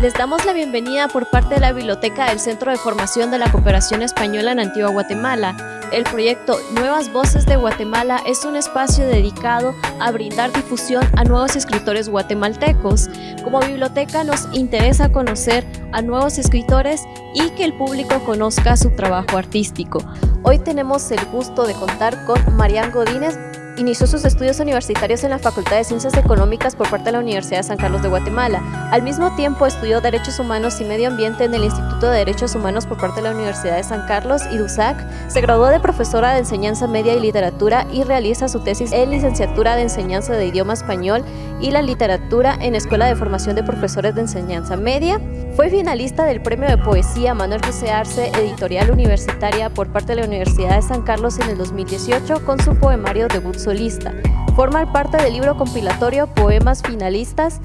Les damos la bienvenida por parte de la Biblioteca del Centro de Formación de la Cooperación Española en Antigua Guatemala. El proyecto Nuevas Voces de Guatemala es un espacio dedicado a brindar difusión a nuevos escritores guatemaltecos. Como biblioteca nos interesa conocer a nuevos escritores y que el público conozca su trabajo artístico. Hoy tenemos el gusto de contar con Marian Godínez, Inició sus estudios universitarios en la Facultad de Ciencias Económicas por parte de la Universidad de San Carlos de Guatemala. Al mismo tiempo estudió Derechos Humanos y Medio Ambiente en el Instituto de Derechos Humanos por parte de la Universidad de San Carlos y DUSAC. Se graduó de profesora de Enseñanza Media y Literatura y realiza su tesis en Licenciatura de Enseñanza de Idioma Español y la Literatura en Escuela de Formación de Profesores de Enseñanza Media. Fue finalista del Premio de Poesía Manuel José Arce Editorial Universitaria por parte de la Universidad de San Carlos en el 2018 con su poemario Debut solista. Forma parte del libro compilatorio Poemas Finalistas,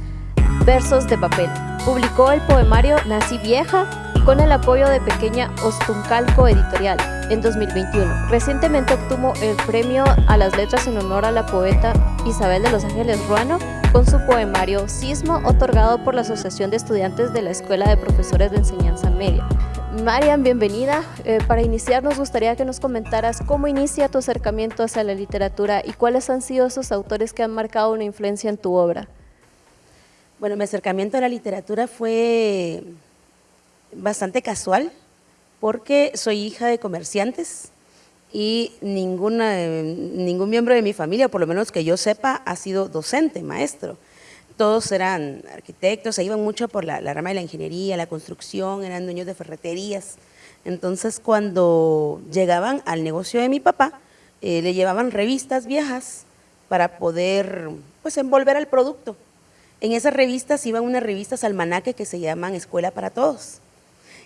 Versos de Papel. Publicó el poemario Nací Vieja con el apoyo de Pequeña Ostuncalco Editorial en 2021. Recientemente obtuvo el premio a las letras en honor a la poeta Isabel de los Ángeles Ruano con su poemario Sismo, otorgado por la Asociación de Estudiantes de la Escuela de Profesores de Enseñanza Media. Marian, bienvenida. Eh, para iniciar nos gustaría que nos comentaras cómo inicia tu acercamiento hacia la literatura y cuáles han sido esos autores que han marcado una influencia en tu obra. Bueno, mi acercamiento a la literatura fue bastante casual porque soy hija de comerciantes y ninguna, ningún miembro de mi familia, por lo menos que yo sepa, ha sido docente, maestro todos eran arquitectos, se iban mucho por la, rama de la ingeniería, la construcción, eran dueños de ferreterías. Entonces, cuando llegaban al negocio de mi papá, eh, le llevaban revistas viejas para poder pues, envolver al producto. En esas revistas iban unas revistas almanaque que se llaman Escuela para Todos.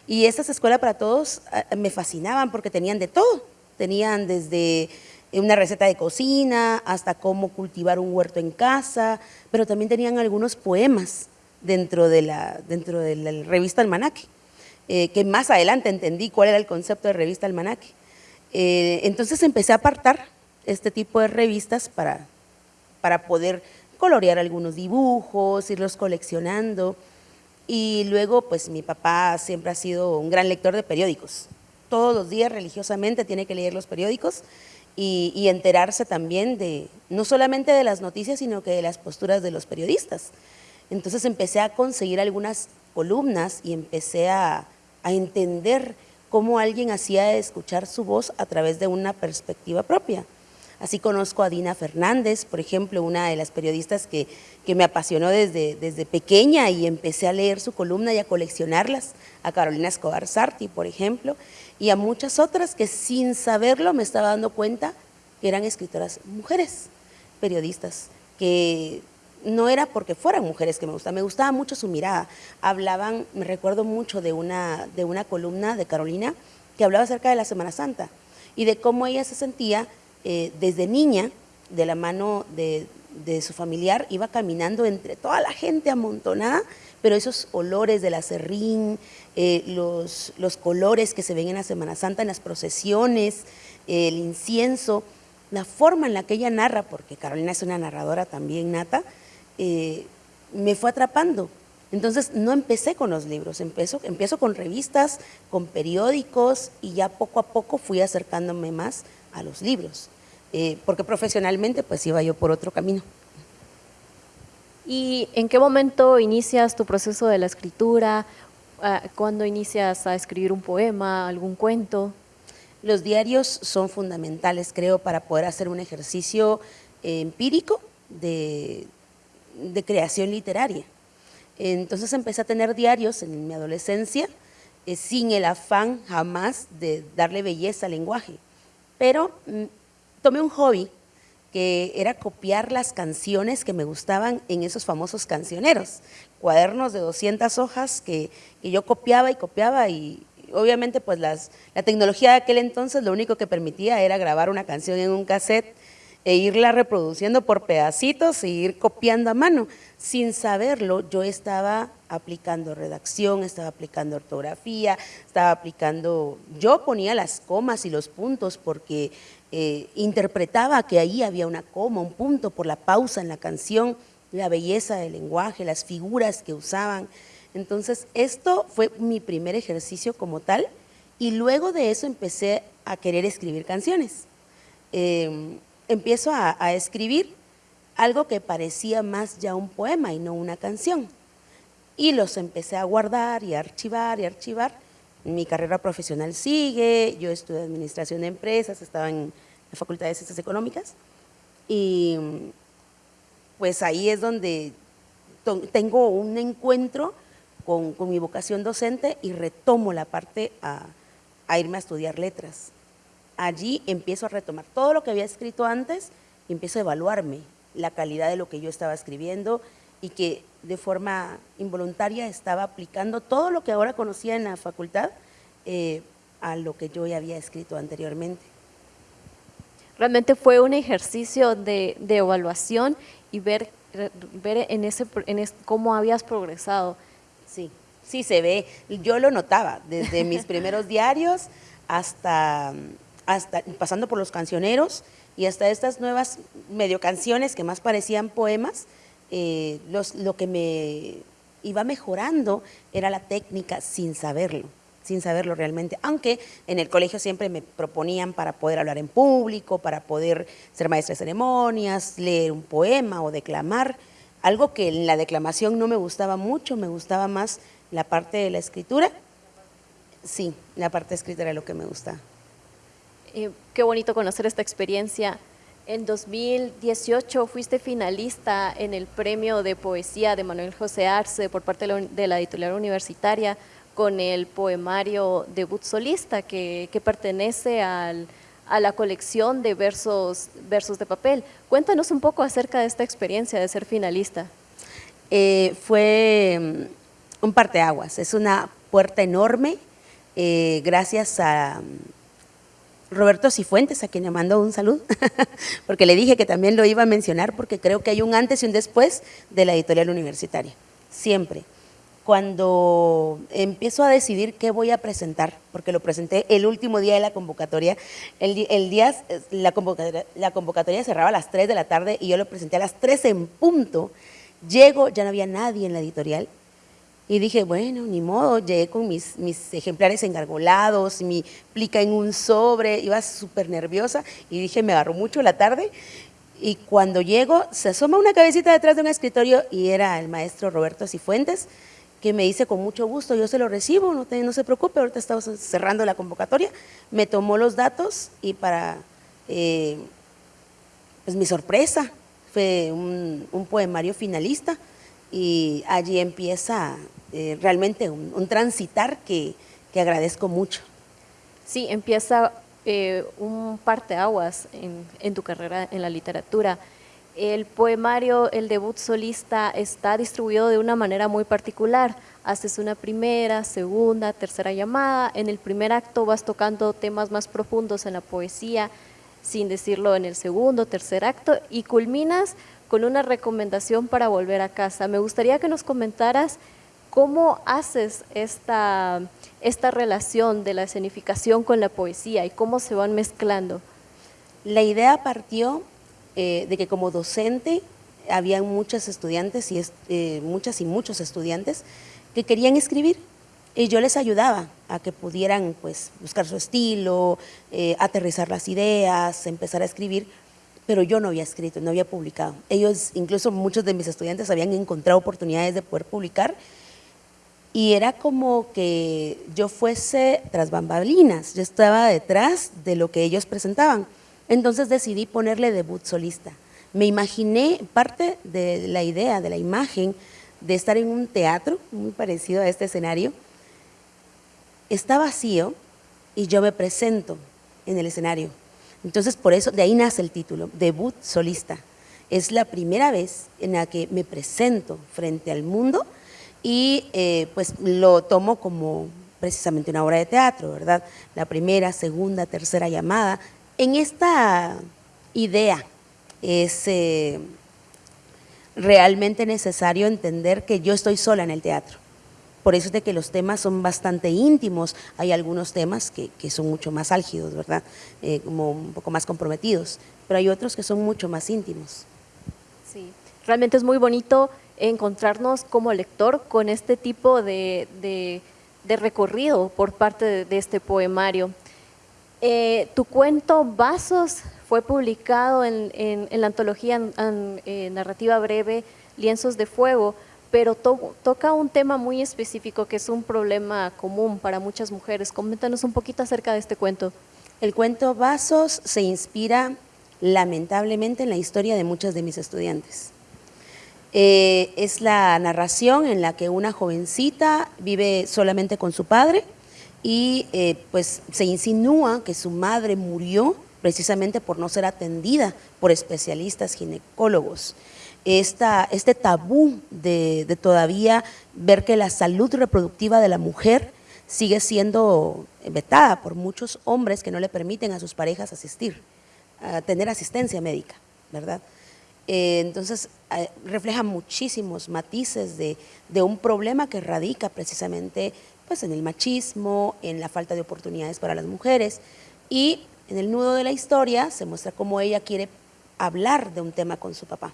Y esas Escuela para Todos ah, me fascinaban porque tenían de todo. Tenían desde una receta de cocina, hasta cómo cultivar un huerto en casa, pero también tenían algunos poemas dentro de la, dentro de la revista Almanaque, eh, que más adelante entendí cuál era el concepto de revista Almanaque. Eh, entonces empecé a apartar este tipo de revistas para, para poder colorear algunos dibujos, irlos coleccionando, y luego pues mi papá siempre ha sido un gran lector de periódicos. Todos los días religiosamente tiene que leer los periódicos, y, enterarse también de, no solamente de las noticias, sino que de las posturas de los periodistas. Entonces empecé a conseguir algunas columnas y empecé a, a entender cómo alguien hacía escuchar su voz a través de una perspectiva propia. Así conozco a Dina Fernández, por ejemplo, una de las periodistas que, que, me apasionó desde, desde pequeña y empecé a leer su columna y a coleccionarlas, a Carolina Escobar Sarti, por ejemplo, y a muchas otras que sin saberlo me estaba dando cuenta que eran escritoras mujeres, periodistas, que no era porque fueran mujeres que me gustaban, me gustaba mucho su mirada. Hablaban, me recuerdo mucho de una, de una columna de Carolina que hablaba acerca de la Semana Santa y de cómo ella se sentía eh, desde niña, de la mano de, de su familiar, iba caminando entre toda la gente amontonada pero esos olores del acerrín, eh, los, los, colores que se ven en la Semana Santa, en las procesiones, el incienso, la forma en la que ella narra, porque Carolina es una narradora también nata, eh, me fue atrapando. Entonces no empecé con los libros, empiezo, empiezo con revistas, con periódicos y ya poco a poco fui acercándome más a los libros, eh, porque profesionalmente pues iba yo por otro camino. ¿Y en qué momento inicias tu proceso de la escritura? Ah, ¿Cuándo inicias a escribir un poema, algún cuento? Los diarios son fundamentales, creo, para poder hacer un ejercicio eh, empírico de, creación literaria. Entonces empecé a tener diarios en mi adolescencia, eh, sin el afán jamás de darle belleza al lenguaje. Pero mm, tomé un hobby que era copiar las canciones que me gustaban en esos famosos cancioneros, cuadernos de 200 hojas que, yo copiaba y copiaba y obviamente pues la tecnología de aquel entonces lo único que permitía era grabar una canción en un cassette e irla reproduciendo por pedacitos e ir copiando a mano. Sin saberlo, yo estaba aplicando redacción, estaba aplicando ortografía, estaba aplicando, yo ponía las comas y los puntos porque eh, interpretaba que ahí había una coma, un punto por la pausa en la canción, la belleza del lenguaje, las figuras que usaban. Entonces, esto fue mi primer ejercicio como tal y luego de eso empecé a querer escribir canciones. Em, empiezo a, escribir algo que parecía más ya un poema y no una canción. Y los empecé a guardar y a archivar y archivar. Mi carrera profesional sigue, yo estudié administración de empresas, estaba en la Facultad de Ciencias Económicas y pues ahí es donde tengo un encuentro con, mi vocación docente y retomo la parte a irme a estudiar letras. Allí empiezo a retomar todo lo que había escrito antes y empiezo a evaluarme la calidad de lo que yo estaba escribiendo y que de forma involuntaria estaba aplicando todo lo que ahora conocía en la facultad eh, a lo que yo ya había escrito anteriormente. Realmente fue un ejercicio de, evaluación y ver, ver en ese, en cómo habías progresado. Sí, sí se ve. Yo lo notaba desde mis primeros diarios hasta, hasta pasando por los cancioneros y hasta estas nuevas medio canciones que más parecían poemas, eh, lo que me iba mejorando era la técnica sin saberlo, sin saberlo realmente, aunque en el colegio siempre me proponían para poder hablar en público, para poder ser maestra de ceremonias, leer un poema o declamar, algo que en la declamación no me gustaba mucho, me gustaba más la parte de la escritura, sí, la parte de escritura era lo que me gustaba. Eh, qué bonito conocer esta experiencia. En 2018 fuiste finalista en el premio de poesía de Manuel José Arce por parte de la editorial universitaria con el poemario Debut Solista que, pertenece a la colección de versos, versos de papel. Cuéntanos un poco acerca de esta experiencia de ser finalista. Eh, fue mm, un parteaguas, es una puerta enorme, eh, gracias a Roberto Cifuentes, a quien le mando un saludo, porque le dije que también lo iba a mencionar, porque creo que hay un antes y un después de la editorial universitaria, siempre. Cuando empiezo a decidir qué voy a presentar, porque lo presenté el último día de la convocatoria, el, día, la convocatoria, la convocatoria cerraba a las 3 de la tarde y yo lo presenté a las 3 en punto, llego, ya no había nadie en la editorial, y dije, bueno, ni modo, llegué con mis, mis ejemplares engargolados, mi plica en un sobre, iba súper nerviosa y dije, me agarró mucho la tarde. Y cuando llego, se asoma una cabecita detrás de un escritorio y era el maestro Roberto Cifuentes, que me dice con mucho gusto, yo se lo recibo, no, no se preocupe, ahorita estamos cerrando la convocatoria. Me tomó los datos y para, eh, pues mi sorpresa, fue un, un poemario finalista y allí empieza eh, realmente un, transitar que, que, agradezco mucho. Sí, empieza eh, un parteaguas en, en tu carrera en la literatura. El poemario, el debut solista, está distribuido de una manera muy particular. Haces una primera, segunda, tercera llamada. En el primer acto vas tocando temas más profundos en la poesía, sin decirlo en el segundo, tercer acto, y culminas con una recomendación para volver a casa. Me gustaría que nos comentaras ¿Cómo haces esta, esta relación de la escenificación con la poesía y cómo se van mezclando? La idea partió eh, de que como docente había muchos estudiantes y eh, muchas y muchos estudiantes que querían escribir y yo les ayudaba a que pudieran pues, buscar su estilo, eh, aterrizar las ideas, empezar a escribir, pero yo no había escrito, no había publicado. Ellos, incluso muchos de mis estudiantes habían encontrado oportunidades de poder publicar y era como que yo fuese tras bambalinas, yo estaba detrás de lo que ellos presentaban. Entonces decidí ponerle debut solista. Me imaginé parte de la idea, de la imagen, de estar en un teatro muy parecido a este escenario. Está vacío y yo me presento en el escenario. Entonces por eso, de ahí nace el título, debut solista. Es la primera vez en la que me presento frente al mundo y eh, pues lo tomo como precisamente una obra de teatro, ¿verdad? La primera, segunda, tercera llamada. En esta idea es eh, realmente necesario entender que yo estoy sola en el teatro. Por eso es de que los temas son bastante íntimos. Hay algunos temas que, son mucho más álgidos, ¿verdad? Eh, como un poco más comprometidos. Pero hay otros que son mucho más íntimos. Sí, realmente es muy bonito encontrarnos como lector con este tipo de, recorrido por parte de, este poemario. Eh, tu cuento Vasos fue publicado en, la antología eh, narrativa breve Lienzos de Fuego, pero toca un tema muy específico que es un problema común para muchas mujeres. Coméntanos un poquito acerca de este cuento. El cuento Vasos se inspira lamentablemente en la historia de muchas de mis estudiantes. Eh, es la narración en la que una jovencita vive solamente con su padre y eh, pues se insinúa que su madre murió precisamente por no ser atendida por especialistas ginecólogos. este tabú de, todavía ver que la salud reproductiva de la mujer sigue siendo vetada por muchos hombres que no le permiten a sus parejas asistir, tener asistencia médica, ¿verdad? Eh, entonces, eh, refleja muchísimos matices de, un problema que radica precisamente pues, en el machismo, en la falta de oportunidades para las mujeres. Y en el nudo de la historia se muestra cómo ella quiere hablar de un tema con su papá,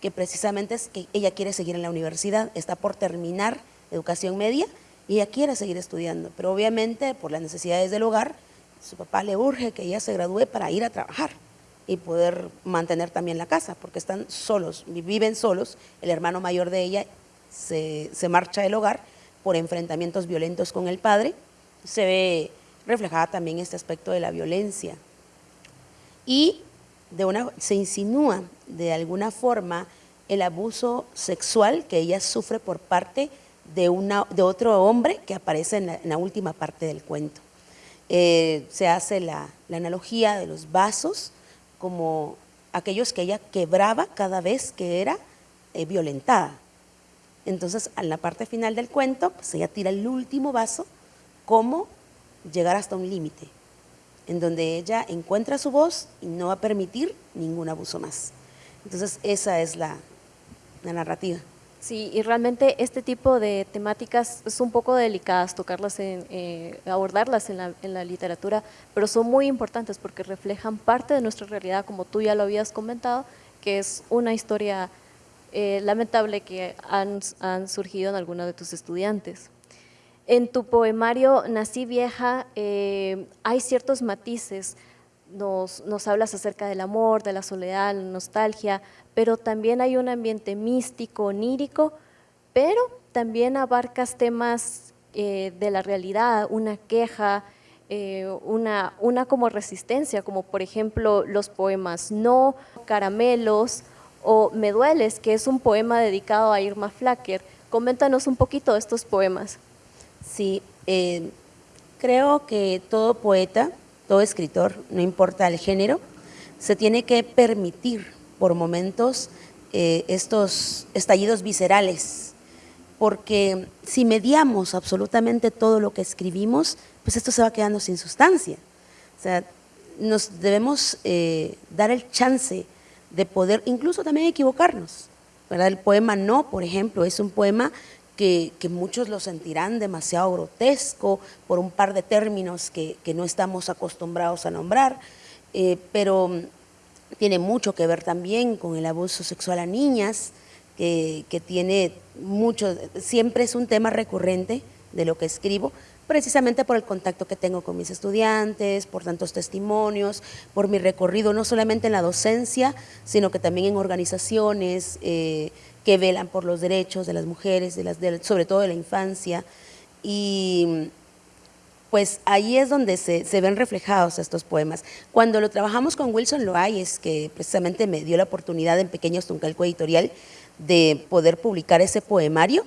que precisamente es que ella quiere seguir en la universidad, está por terminar educación media y ella quiere seguir estudiando, pero obviamente por las necesidades del hogar, su papá le urge que ella se gradúe para ir a trabajar y poder mantener también la casa, porque están solos, viven solos, el hermano mayor de ella se, marcha del hogar por enfrentamientos violentos con el padre, se ve reflejada también este aspecto de la violencia. Y de una, se insinúa de alguna forma el abuso sexual que ella sufre por parte de, una, de otro hombre que aparece en la, última parte del cuento. Eh, se hace la, la analogía de los vasos, como aquellos que ella quebraba cada vez que era eh, violentada. Entonces, en la parte final del cuento, pues ella tira el último vaso, como llegar hasta un límite, en donde ella encuentra su voz y no va a permitir ningún abuso más. Entonces, esa es la narrativa. Sí, y realmente este tipo de temáticas es un poco delicadas tocarlas, en, eh, abordarlas en la, literatura, pero son muy importantes porque reflejan parte de nuestra realidad, como tú ya lo habías comentado, que es una historia eh, lamentable que han, surgido en algunos de tus estudiantes. En tu poemario Nací Vieja eh, hay ciertos matices, nos, hablas acerca del amor, de la soledad, la nostalgia, pero también hay un ambiente místico, onírico, pero también abarcas temas eh, de la realidad, una queja, eh, una, una como resistencia, como por ejemplo los poemas No, Caramelos o Me Dueles, que es un poema dedicado a Irma Flacker. Coméntanos un poquito de estos poemas. Sí, eh, creo que todo poeta, todo escritor, no importa el género, se tiene que permitir por momentos eh, estos estallidos viscerales, porque si mediamos absolutamente todo lo que escribimos, pues esto se va quedando sin sustancia. O sea, nos debemos eh, dar el chance de poder incluso también equivocarnos. ¿verdad? El poema No, por ejemplo, es un poema que, muchos lo sentirán demasiado grotesco por un par de términos que, no estamos acostumbrados a nombrar, eh, pero tiene mucho que ver también con el abuso sexual a niñas, que, tiene mucho, siempre es un tema recurrente de lo que escribo, precisamente por el contacto que tengo con mis estudiantes, por tantos testimonios, por mi recorrido no solamente en la docencia, sino que también en organizaciones eh, que velan por los derechos de las mujeres, de las, sobre todo de la infancia. Y pues ahí es donde se, ven reflejados estos poemas. Cuando lo trabajamos con Wilson Loayes, que precisamente me dio la oportunidad en Pequeños Tuncalco Editorial de poder publicar ese poemario,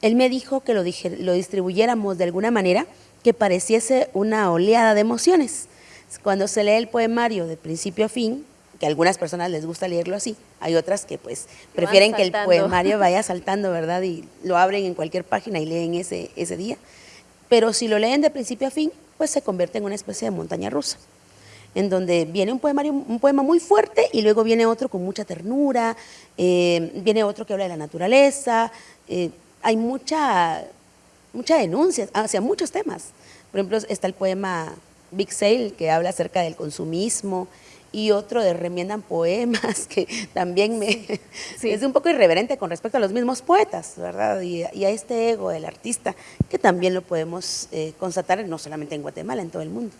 él me dijo que lo, lo distribuyéramos de alguna manera que pareciese una oleada de emociones. Cuando se lee el poemario de principio a fin, que a algunas personas les gusta leerlo así, hay otras que pues prefieren que el poemario vaya saltando, ¿verdad? Y lo abren en cualquier página y leen ese, ese día pero si lo leen de principio a fin, pues se convierte en una especie de montaña rusa, en donde viene un, poemario, un poema muy fuerte y luego viene otro con mucha ternura, eh, viene otro que habla de la naturaleza, eh, hay mucha, mucha denuncia hacia muchos temas. Por ejemplo, está el poema Big Sale, que habla acerca del consumismo y otro de remiendan poemas, que también me es un poco irreverente con respecto a los mismos poetas, ¿verdad? Y, a este ego del artista, que también lo podemos eh, constatar no solamente en Guatemala, en todo el mundo.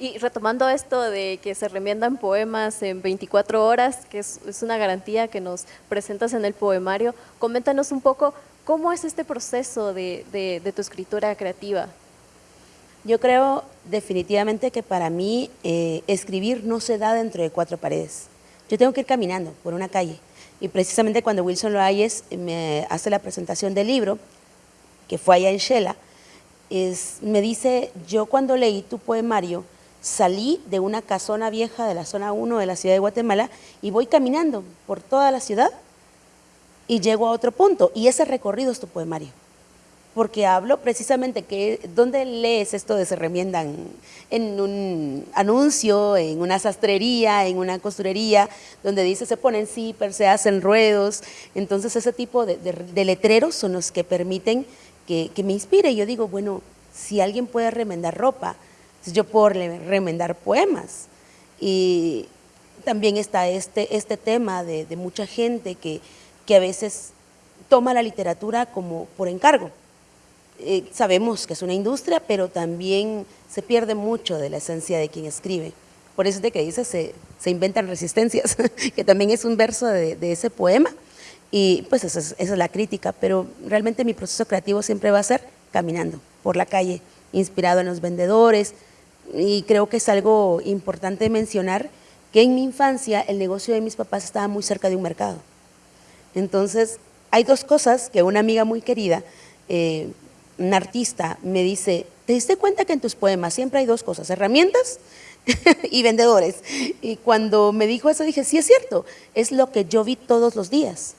Y retomando esto de que se remiendan poemas en 24 horas, que es, una garantía que nos presentas en el poemario, coméntanos un poco cómo es este proceso de, tu escritura creativa. Yo creo definitivamente que para mí eh, escribir no se da dentro de cuatro paredes. Yo tengo que ir caminando por una calle y precisamente cuando Wilson Loayes me hace la presentación del libro, que fue allá en Shela, me dice, yo cuando leí tu poemario, salí de una casona vieja de la zona 1 de la ciudad de Guatemala y voy caminando por toda la ciudad y llego a otro punto. Y ese recorrido es tu poemario. Porque hablo precisamente que, ¿dónde lees esto de se remiendan? En un anuncio, en una sastrería, en una costurería, donde dice se ponen zippers, se hacen ruedos. Entonces ese tipo de, letreros son los que permiten que, me inspire. Yo digo, bueno, si alguien puede remendar ropa, yo puedo remendar poemas. Y también está este, este tema de, mucha gente que, que, a veces toma la literatura como por encargo. Eh, sabemos que es una industria, pero también se pierde mucho de la esencia de quien escribe. Por eso es de que dice, se, se inventan resistencias, que también es un verso de, ese poema. Y pues esa es, la crítica, pero realmente mi proceso creativo siempre va a ser caminando por la calle, inspirado en los vendedores, y creo que es algo importante mencionar que en mi infancia el negocio de mis papás estaba muy cerca de un mercado. Entonces, hay dos cosas que una amiga muy querida, eh, una artista, me dice, ¿te diste cuenta que en tus poemas siempre hay dos cosas, herramientas y vendedores? Y cuando me dijo eso dije, sí es cierto, es lo que yo vi todos los días.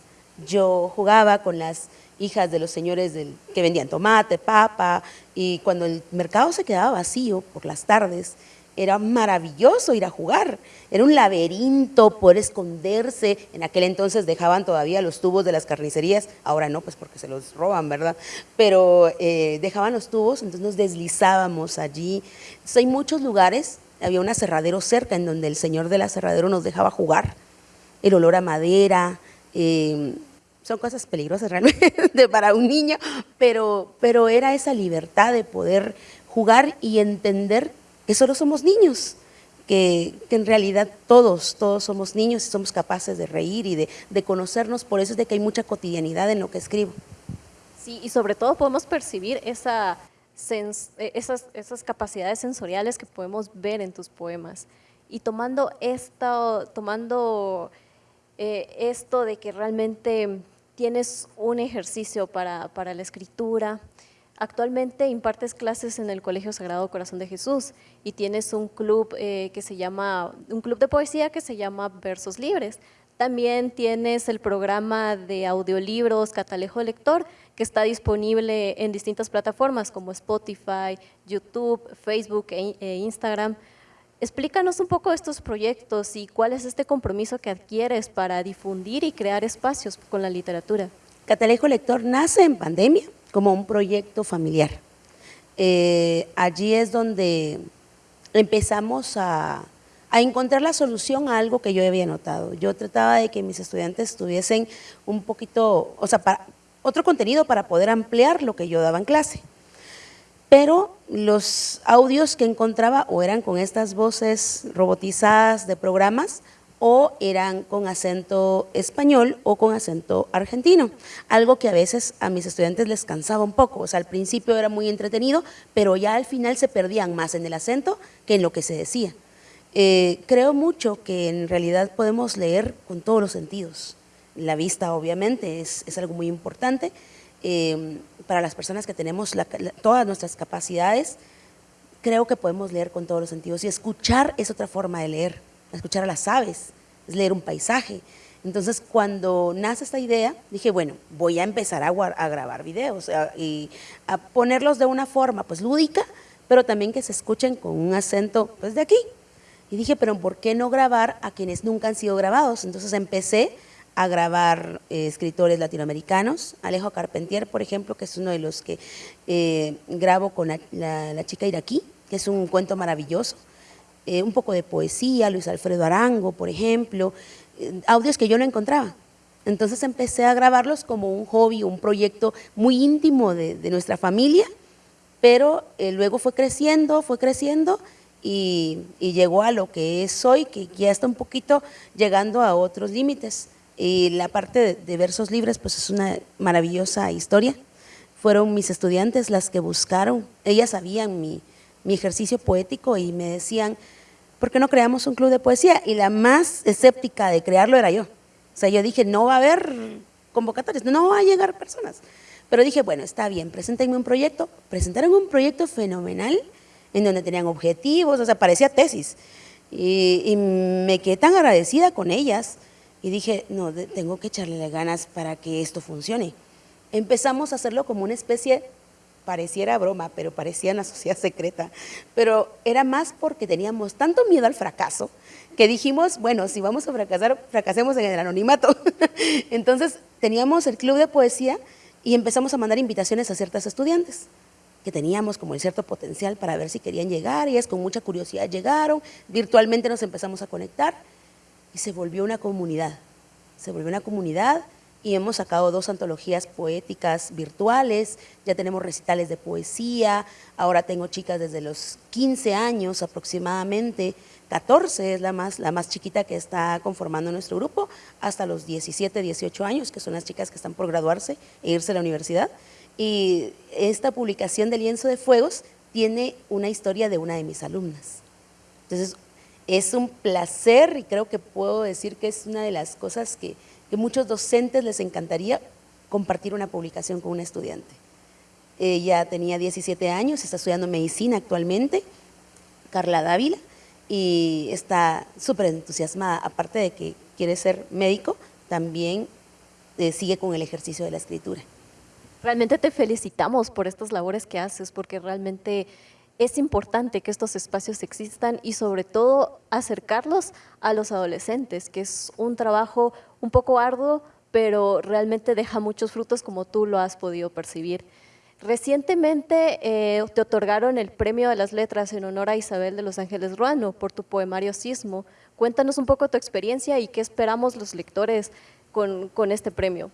Yo jugaba con las hijas de los señores que vendían tomate, papa, y cuando el mercado se quedaba vacío por las tardes, era maravilloso ir a jugar, era un laberinto, poder esconderse, en aquel entonces dejaban todavía los tubos de las carnicerías, ahora no, pues porque se los roban, ¿verdad? Pero eh, dejaban los tubos, entonces nos deslizábamos allí. hay muchos lugares, había un aserradero cerca en donde el señor del aserradero nos dejaba jugar, el olor a madera, eh, son cosas peligrosas realmente para un niño, pero, pero era esa libertad de poder jugar y entender que solo somos niños, que, en realidad todos, todos somos niños y somos capaces de reír y de, de, conocernos, por eso es de que hay mucha cotidianidad en lo que escribo. Sí, y sobre todo podemos percibir esa, eh, esas, esas capacidades sensoriales que podemos ver en tus poemas. Y tomando esto, tomando eh, esto de que realmente tienes un ejercicio para, la escritura. Actualmente impartes clases en el Colegio Sagrado Corazón de Jesús y tienes un club eh, que se llama, un club de poesía que se llama Versos Libres. También tienes el programa de audiolibros Catalejo Lector, que está disponible en distintas plataformas como Spotify, YouTube, Facebook e, e Instagram. Explícanos un poco estos proyectos y cuál es este compromiso que adquieres para difundir y crear espacios con la literatura. Catalejo Lector nace en pandemia como un proyecto familiar. Eh, allí es donde empezamos a, a, encontrar la solución a algo que yo había notado. Yo trataba de que mis estudiantes tuviesen un poquito, o sea, para, otro contenido para poder ampliar lo que yo daba en clase pero los audios que encontraba o eran con estas voces robotizadas de programas o eran con acento español o con acento argentino, algo que a veces a mis estudiantes les cansaba un poco, o sea, al principio era muy entretenido, pero ya al final se perdían más en el acento que en lo que se decía. Eh, creo mucho que en realidad podemos leer con todos los sentidos, la vista obviamente es, es algo muy importante, Em, para las personas que tenemos todas nuestras capacidades, creo que podemos leer con todos los sentidos y escuchar es otra forma de leer, escuchar a las aves, es leer un paisaje. Entonces, cuando nace esta idea, dije, bueno, voy a empezar a, grabar videos y a ponerlos de una forma pues lúdica, pero también que se escuchen con un acento pues de aquí. Y dije, pero ¿por qué no grabar a quienes nunca han sido grabados? Entonces empecé a grabar eh, escritores latinoamericanos. Alejo Carpentier, por ejemplo, que es uno de los que eh, grabo con la, chica iraquí, que es un cuento maravilloso. Eh, un poco de poesía, Luis Alfredo Arango, por ejemplo, eh, audios que yo no encontraba. Entonces empecé a grabarlos como un hobby, un proyecto muy íntimo de, nuestra familia, pero eh, luego fue creciendo, fue creciendo y, llegó a lo que es hoy, que ya está un poquito llegando a otros límites. Y la parte de, versos libres, pues es una maravillosa historia. Fueron mis estudiantes las que buscaron, ellas sabían mi, mi ejercicio poético y me decían, ¿por qué no creamos un club de poesía? Y la más escéptica de crearlo era yo. O sea, yo dije, no va a haber convocatorias, no va a llegar personas. Pero dije, bueno, está bien, preséntenme un proyecto. Presentaron un proyecto fenomenal en donde tenían objetivos, o sea, parecía tesis. Y, me quedé tan agradecida con ellas y dije, no, tengo que echarle ganas para que esto funcione. Empezamos a hacerlo como una especie, pareciera broma, pero parecía una sociedad secreta, pero era más porque teníamos tanto miedo al fracaso que dijimos, bueno, si vamos a fracasar, fracasemos en el anonimato. Entonces teníamos el club de poesía y empezamos a mandar invitaciones a ciertas estudiantes que teníamos como cierto potencial para ver si querían llegar, ellas con mucha curiosidad llegaron, virtualmente nos empezamos a conectar y se volvió una comunidad, se volvió una comunidad y hemos sacado dos antologías poéticas virtuales, ya tenemos recitales de poesía, ahora tengo chicas desde los 15 años aproximadamente, 14 es la más, la más chiquita que está conformando nuestro grupo, hasta los 17, 18 años, que son las chicas que están por graduarse e irse a la universidad. Y esta publicación de Lienzo de Fuegos tiene una historia de una de mis alumnas. Entonces, es un placer y creo que puedo decir que es una de las cosas que, que muchos docentes les encantaría compartir una publicación con un estudiante. Ella tenía 17 años, está estudiando medicina actualmente, Carla Dávila, y está súper entusiasmada, aparte de que quiere ser médico, también eh, sigue con el ejercicio de la escritura. Realmente te felicitamos por estas labores que haces, porque realmente es importante que estos espacios existan y sobre todo acercarlos a los adolescentes, que es un trabajo un poco arduo, pero realmente deja muchos frutos como tú lo has podido percibir. Recientemente eh, te otorgaron el Premio de las Letras en honor a Isabel de los Ángeles Ruano por tu poemario Sismo. Cuéntanos un poco tu experiencia y qué esperamos los lectores con, con este premio.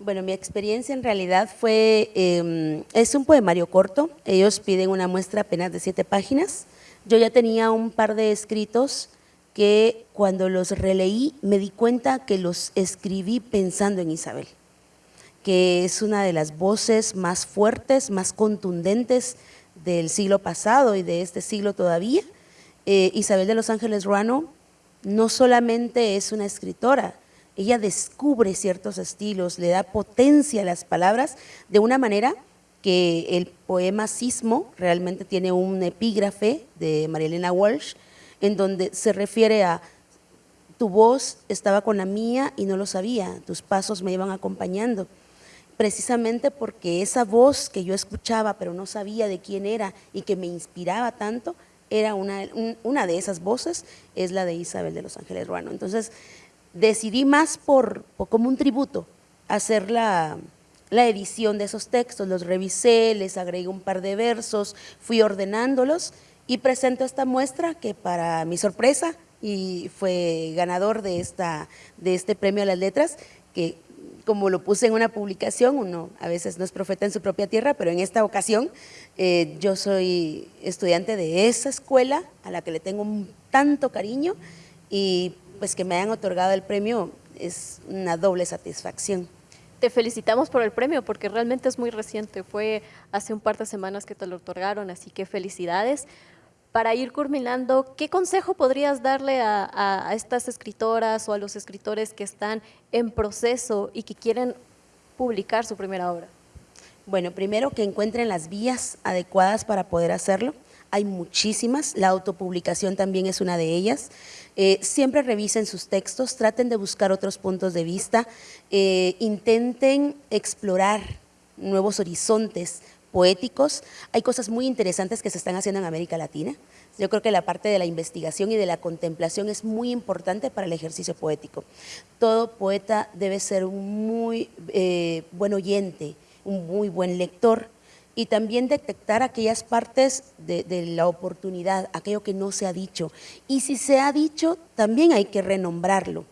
Bueno, mi experiencia en realidad fue, em, es un poemario corto, ellos piden una muestra apenas de siete páginas. Yo ya tenía un par de escritos que cuando los releí me di cuenta que los escribí pensando en Isabel, que es una de las voces más fuertes, más contundentes del siglo pasado y de este siglo todavía. Eh, Isabel de los Ángeles Ruano no solamente es una escritora, ella descubre ciertos estilos, le da potencia a las palabras de una manera que el poema Sismo realmente tiene un epígrafe de Marielena Walsh, en donde se refiere a tu voz estaba con la mía y no lo sabía, tus pasos me iban acompañando. Precisamente porque esa voz que yo escuchaba pero no sabía de quién era y que me inspiraba tanto, era una, una de esas voces, es la de Isabel de los Ángeles Ruano. Entonces, decidí más por, como un tributo hacer la, edición de esos textos, los revisé, les agregué un par de versos, fui ordenándolos y presento esta muestra que para mi sorpresa y fue ganador de, esta, de este premio a las letras, que como lo puse en una publicación, uno a veces no es profeta en su propia tierra, pero en esta ocasión eh, yo soy estudiante de esa escuela a la que le tengo tanto cariño y pues que me hayan otorgado el premio es una doble satisfacción. Te felicitamos por el premio porque realmente es muy reciente, fue hace un par de semanas que te lo otorgaron, así que felicidades. Para ir culminando, ¿qué consejo podrías darle a, a estas escritoras o a los escritores que están en proceso y que quieren publicar su primera obra? Bueno, primero que encuentren las vías adecuadas para poder hacerlo. Hay muchísimas, la autopublicación también es una de ellas. Eh, siempre revisen sus textos, traten de buscar otros puntos de vista, eh, intenten explorar nuevos horizontes poéticos. Hay cosas muy interesantes que se están haciendo en América Latina. Yo creo que la parte de la investigación y de la contemplación es muy importante para el ejercicio poético. Todo poeta debe ser un muy eh, buen oyente, un muy buen lector, y también detectar aquellas partes de, la oportunidad, aquello que no se ha dicho. Y si se ha dicho, también hay que renombrarlo,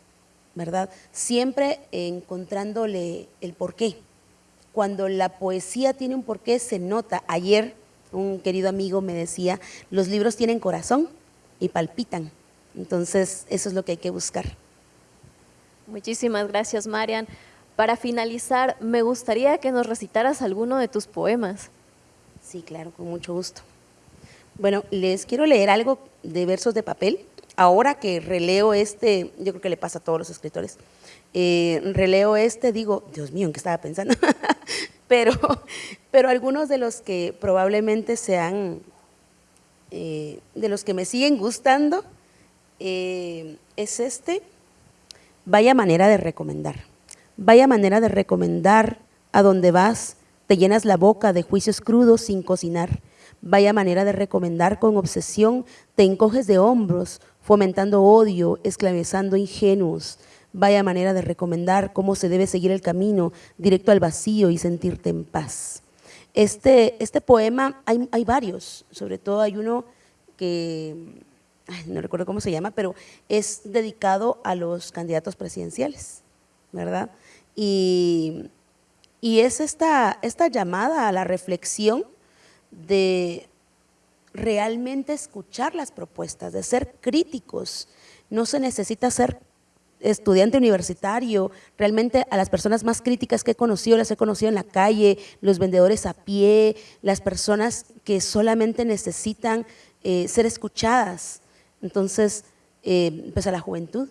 ¿verdad? Siempre encontrándole el porqué. Cuando la poesía tiene un porqué, se nota. Ayer un querido amigo me decía, los libros tienen corazón y palpitan. Entonces, eso es lo que hay que buscar. Muchísimas gracias, Marian. Para finalizar, me gustaría que nos recitaras alguno de tus poemas. Sí, claro, con mucho gusto. Bueno, les quiero leer algo de versos de papel. Ahora que releo este, yo creo que le pasa a todos los escritores, eh, releo este, digo, Dios mío, ¿en qué estaba pensando? pero, pero algunos de los que probablemente sean, eh, de los que me siguen gustando, eh, es este, vaya manera de recomendar. Vaya manera de recomendar a donde vas te llenas la boca de juicios crudos sin cocinar. Vaya manera de recomendar con obsesión, te encoges de hombros, fomentando odio, esclavizando ingenuos. Vaya manera de recomendar cómo se debe seguir el camino directo al vacío y sentirte en paz. Este, este poema, hay, hay varios, sobre todo hay uno que, no recuerdo cómo se llama, pero es dedicado a los candidatos presidenciales, ¿verdad? Y y es esta, esta llamada a la reflexión de realmente escuchar las propuestas, de ser críticos. No se necesita ser estudiante universitario, realmente a las personas más críticas que he conocido, las he conocido en la calle, los vendedores a pie, las personas que solamente necesitan eh, ser escuchadas. Entonces, eh, pues a la juventud,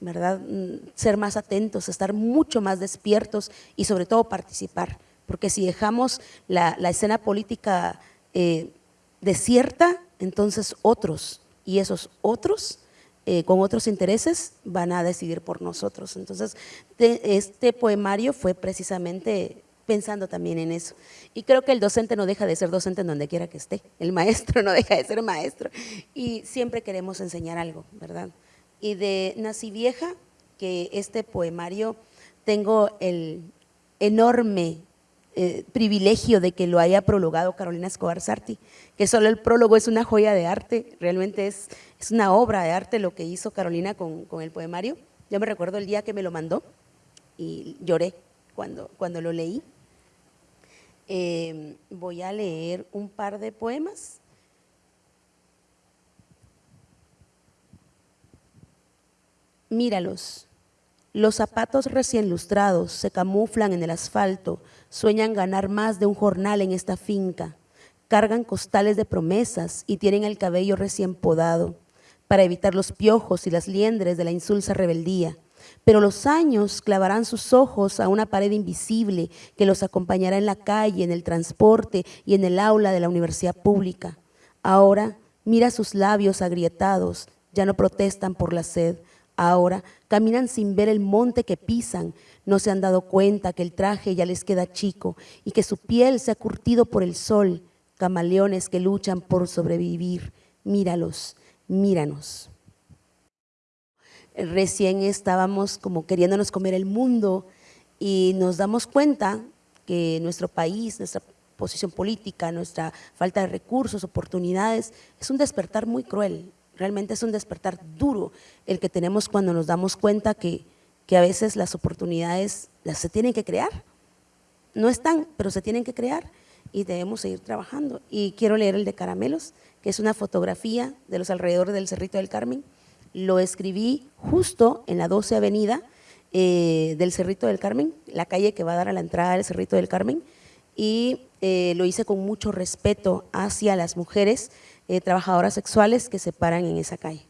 ¿verdad? Mm, ser más atentos, estar mucho más despiertos y sobre todo participar, porque si dejamos la, escena política eh, desierta, entonces otros, y esos otros eh, con otros intereses van a decidir por nosotros. Entonces, este poemario fue precisamente pensando también en eso. Y creo que el docente no deja de ser docente en donde quiera que esté, el maestro no deja de ser maestro, y siempre queremos enseñar algo, ¿verdad? Y de Nací Vieja, que este poemario tengo el enorme eh, privilegio de que lo haya prologado Carolina Escobar Sarti, que solo el prólogo es una joya de arte, realmente es, es una obra de arte lo que hizo Carolina con, el poemario. Yo me recuerdo el día que me lo mandó y lloré cuando, cuando lo leí. Eh, voy a leer un par de poemas Míralos. Los zapatos recién lustrados se camuflan en el asfalto, sueñan ganar más de un jornal en esta finca. Cargan costales de promesas y tienen el cabello recién podado para evitar los piojos y las liendres de la insulsa rebeldía. Pero los años clavarán sus ojos a una pared invisible que los acompañará en la calle, en el transporte y en el aula de la universidad pública. Ahora mira sus labios agrietados, ya no protestan por la sed, Ahora caminan sin ver el monte que pisan, no se han dado cuenta que el traje ya les queda chico y que su piel se ha curtido por el sol, camaleones que luchan por sobrevivir. Míralos, míranos. Recién estábamos como queriéndonos comer el mundo y nos damos cuenta que nuestro país, nuestra posición política, nuestra falta de recursos, oportunidades, es un despertar muy cruel, Realmente es un despertar duro el que tenemos cuando nos damos cuenta que, a veces las oportunidades las se tienen que crear. No están, pero se tienen que crear y debemos seguir trabajando. Y quiero leer el de Caramelos, que es una fotografía de los alrededores del Cerrito del Carmen. Lo escribí justo en la 12 Avenida eh, del Cerrito del Carmen, la calle que va a dar a la entrada del Cerrito del Carmen, y eh, lo hice con mucho respeto hacia las mujeres eh, trabajadoras sexuales que se paran en esa calle.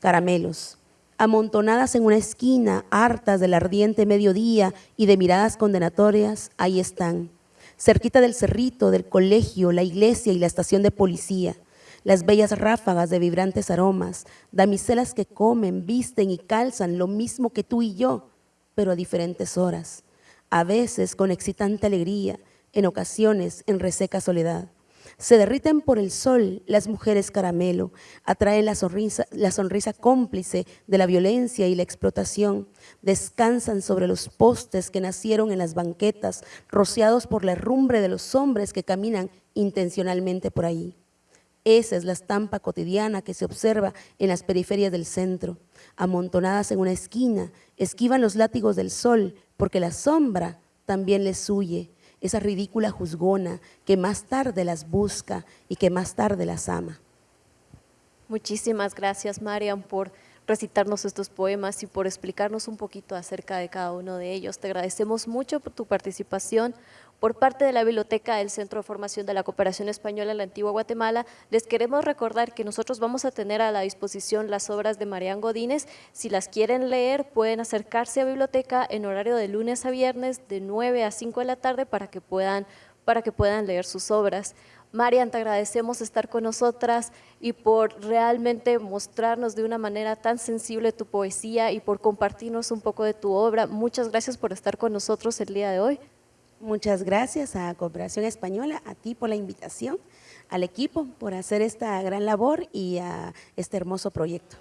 Caramelos, amontonadas en una esquina, hartas del ardiente mediodía y de miradas condenatorias, ahí están, cerquita del cerrito, del colegio, la iglesia y la estación de policía, las bellas ráfagas de vibrantes aromas, damiselas que comen, visten y calzan lo mismo que tú y yo, pero a diferentes horas, a veces con excitante alegría, en ocasiones en reseca soledad Se derriten por el sol las mujeres caramelo, atraen la sonrisa, la sonrisa cómplice de la violencia y la explotación, descansan sobre los postes que nacieron en las banquetas, rociados por la herrumbre de los hombres que caminan intencionalmente por ahí. Esa es la estampa cotidiana que se observa en las periferias del centro. Amontonadas en una esquina, esquivan los látigos del sol, porque la sombra también les huye, esa ridícula juzgona que más tarde las busca y que más tarde las ama. Muchísimas gracias, Marian, por recitarnos estos poemas y por explicarnos un poquito acerca de cada uno de ellos. Te agradecemos mucho por tu participación. Por parte de la Biblioteca del Centro de Formación de la Cooperación Española en la Antigua Guatemala, les queremos recordar que nosotros vamos a tener a la disposición las obras de Marian Godínez. Si las quieren leer, pueden acercarse a biblioteca en horario de lunes a viernes de 9 a 5 de la tarde para que puedan, para que puedan leer sus obras. Marian, te agradecemos estar con nosotras y por realmente mostrarnos de una manera tan sensible tu poesía y por compartirnos un poco de tu obra. Muchas gracias por estar con nosotros el día de hoy. Muchas gracias a Cooperación Española, a ti por la invitación, al equipo por hacer esta gran labor y a este hermoso proyecto.